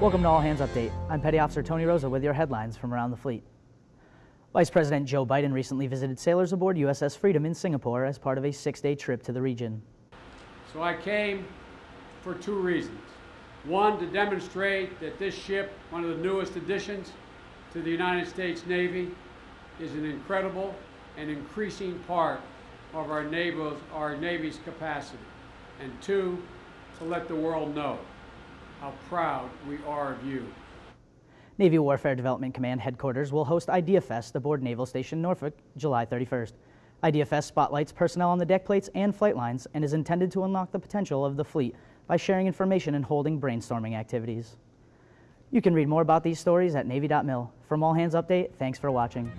Welcome to All Hands Update. I'm Petty Officer Tony Rosa with your headlines from around the fleet. Vice President Joe Biden recently visited sailors aboard USS Freedom in Singapore as part of a six-day trip to the region. So I came for two reasons. One, to demonstrate that this ship, one of the newest additions to the United States Navy, is an incredible and increasing part of our Navy's, our Navy's capacity. And two, to let the world know how proud we are of you. Navy Warfare Development Command headquarters will host IdeaFest aboard Naval Station Norfolk July 31st. IdeaFest spotlights personnel on the deck plates and flight lines and is intended to unlock the potential of the fleet by sharing information and holding brainstorming activities. You can read more about these stories at Navy.mil. From All Hands Update, thanks for watching.